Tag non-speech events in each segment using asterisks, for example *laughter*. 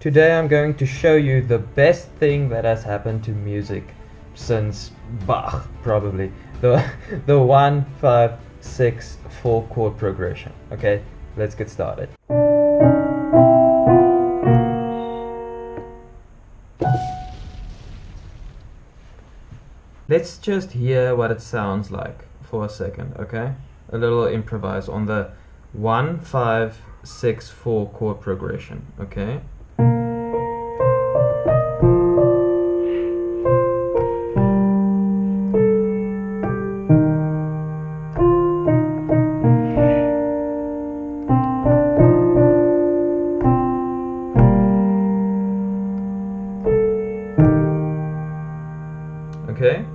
Today I'm going to show you the best thing that has happened to music since Bach, probably. The, *laughs* the 1, 5, 6, 4 chord progression. Okay, let's get started. Let's just hear what it sounds like for a second, okay? A little improvise on the 1, 5, 6, 4 chord progression, okay?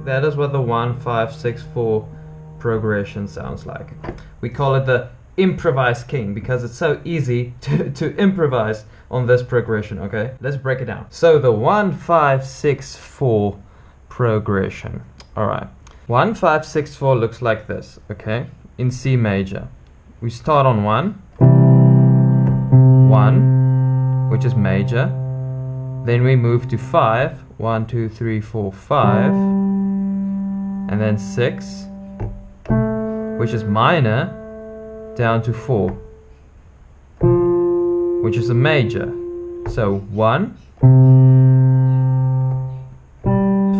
That is what the 1, 5, 6, 4 progression sounds like. We call it the improvise king because it's so easy *laughs* to, to improvise on this progression, okay? Let's break it down. So the 1, 5, 6, 4 progression. Alright. 1, 5, 6, 4 looks like this, okay? In C major. We start on 1. 1, which is major. Then we move to 5. 1, 2, 3, 4, 5. And then 6, which is minor, down to 4, which is a major. So 1,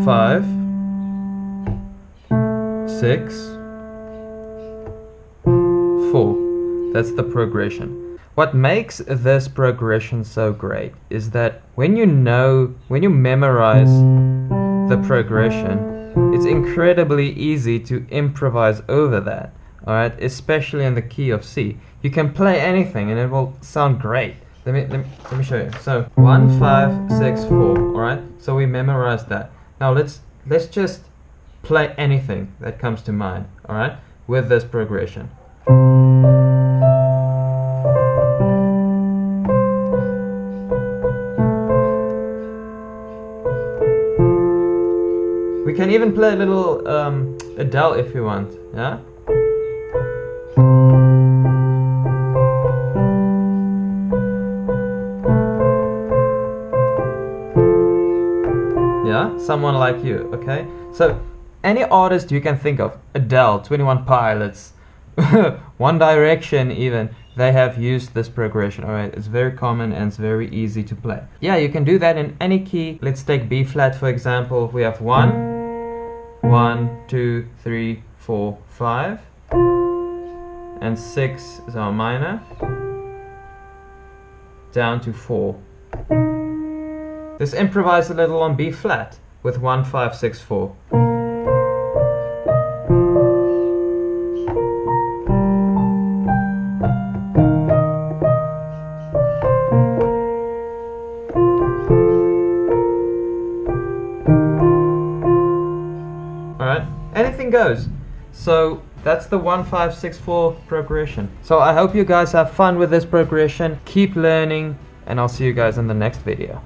5, 6, 4. That's the progression. What makes this progression so great is that when you know, when you memorize the progression, it's incredibly easy to improvise over that. Alright, especially in the key of C. You can play anything and it will sound great. Let me, let me, let me show you. So, 1, 5, 6, 4. Alright, so we memorized that. Now let's, let's just play anything that comes to mind. Alright, with this progression. We can even play a little um, Adele if you want, yeah? Yeah, someone like you, okay? So, any artist you can think of, Adele, 21 Pilots, *laughs* One Direction even, they have used this progression, alright? It's very common and it's very easy to play. Yeah, you can do that in any key. Let's take B flat for example. We have 1, 1, 2, 3, 4, 5, and 6 is our minor, down to 4. Let's improvise a little on B flat with 1, 5, 6, 4. Anything goes. So that's the 1564 progression. So I hope you guys have fun with this progression. Keep learning and I'll see you guys in the next video.